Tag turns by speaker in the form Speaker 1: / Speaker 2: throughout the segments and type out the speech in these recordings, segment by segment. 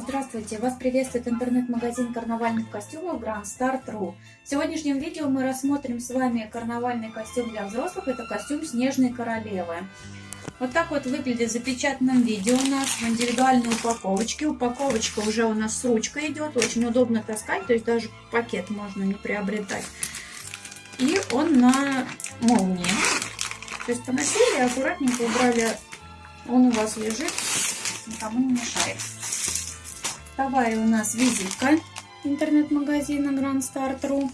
Speaker 1: Здравствуйте! Вас приветствует интернет-магазин карнавальных костюмов Grand Start.ru. В сегодняшнем видео мы рассмотрим с вами карнавальный костюм для взрослых. Это костюм Снежной Королевы. Вот так вот выглядит в запечатанном виде у нас в индивидуальной упаковочке. Упаковочка уже у нас с ручкой идет. Очень удобно таскать, то есть даже пакет можно не приобретать. И он на молнии. То есть поносили, аккуратненько убрали. Он у вас лежит, никому не мешает. Вторая у нас визитка интернет-магазина Grand Start.ru.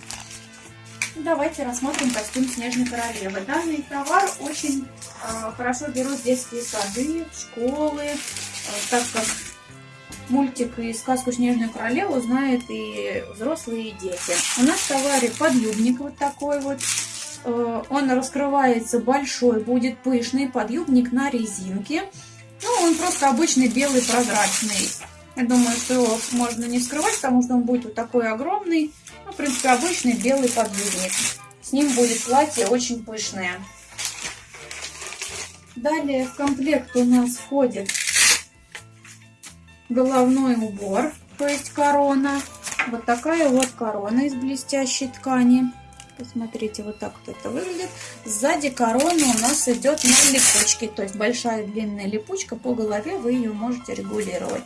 Speaker 1: Давайте рассмотрим костюм Снежной Королевы. Данный товар очень э, хорошо берут детские сады, школы, э, так как мультик и сказку Снежную Королеву знают и взрослые, и дети. У нас в товаре подъюбник вот такой вот. Э, он раскрывается большой, будет пышный подъюбник на резинке. Ну, он просто обычный белый прозрачный. Я думаю, что его можно не скрывать, потому что он будет вот такой огромный. Ну, в принципе, обычный белый подъюбник. С ним будет платье очень пышное. Далее в комплект у нас входит головной убор, то есть корона. Вот такая вот корона из блестящей ткани. Посмотрите, вот так вот это выглядит. Сзади короны у нас идет на липучке, то есть большая длинная липучка по голове, вы ее можете регулировать.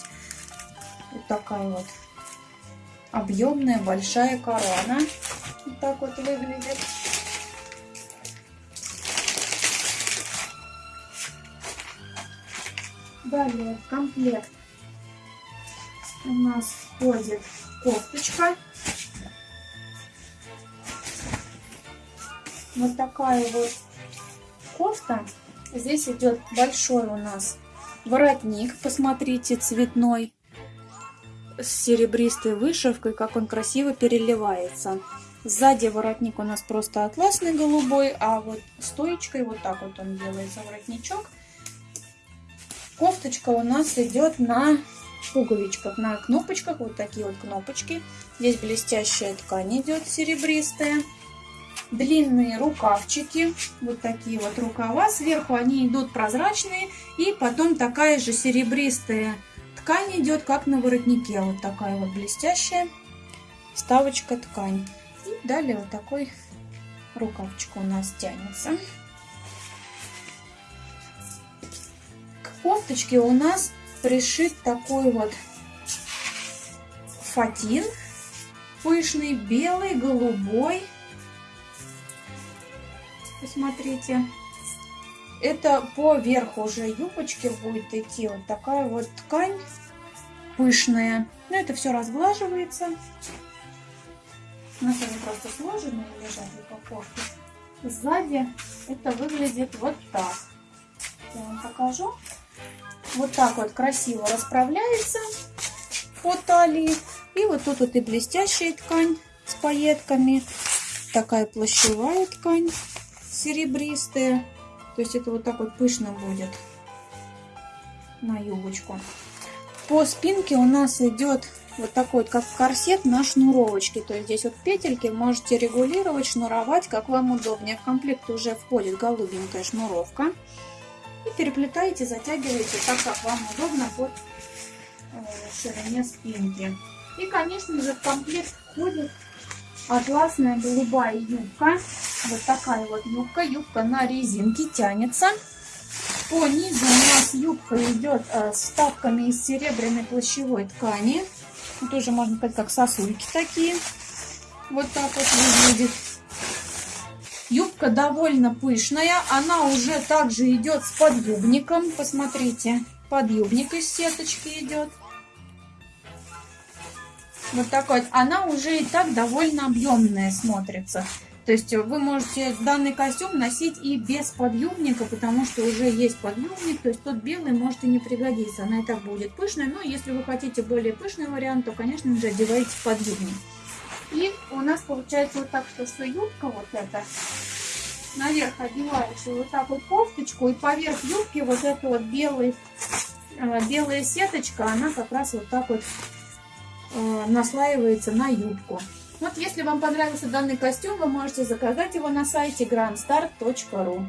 Speaker 1: Такая вот объемная большая корона. Вот так вот выглядит. Далее в комплект у нас входит кофточка. Вот такая вот кофта. Здесь идет большой у нас воротник, посмотрите, цветной с серебристой вышивкой, как он красиво переливается. Сзади воротник у нас просто атласный голубой, а вот стоечкой вот так вот он делается воротничок. Кофточка у нас идет на пуговичках, на кнопочках, вот такие вот кнопочки. Здесь блестящая ткань идет серебристая. Длинные рукавчики, вот такие вот рукава. Сверху они идут прозрачные и потом такая же серебристая Ткань идет как на воротнике, вот такая вот блестящая вставочка ткань. И далее вот такой рукавчик у нас тянется. К кофточке у нас пришит такой вот фатин пышный, белый, голубой. Посмотрите. Это по верху уже юбочки будет идти вот такая вот ткань пышная. Но это все разглаживается. У нас они просто сложены лежат в упаковке. Сзади это выглядит вот так. Я вам покажу. Вот так вот красиво расправляется по талии. И вот тут вот и блестящая ткань с пайетками. Такая плащевая ткань серебристая. То есть это вот так вот пышно будет на юбочку. По спинке у нас идет вот такой вот, как корсет на шнуровочке. То есть здесь вот петельки можете регулировать, шнуровать, как вам удобнее. В комплект уже входит голубенькая шнуровка. И переплетаете, затягиваете так, как вам удобно под э, ширине спинки. И, конечно же, в комплект входит атласная голубая юбка. Вот такая вот юбка. Юбка на резинке тянется. По низу у нас юбка идет э, с вставками из серебряной плащевой ткани. Тоже можно сказать, как сосульки такие. Вот так вот выглядит. Юбка довольно пышная. Она уже также идет с подъюбником. Посмотрите, подъюбник из сеточки идет. Вот такой. Она уже и так довольно объемная смотрится. То есть вы можете данный костюм носить и без подъюбника, потому что уже есть подъюбник, то есть тот белый может и не пригодиться. Она и так будет пышная, но если вы хотите более пышный вариант, то, конечно же, одевайте подъюбник. И у нас получается вот так, что, что юбка вот эта, наверх одеваешь вот так вот кофточку, и поверх юбки вот эта вот белый, э, белая сеточка, она как раз вот так вот э, наслаивается на юбку. Вот если вам понравился данный костюм, вы можете заказать его на сайте grandstar.ru.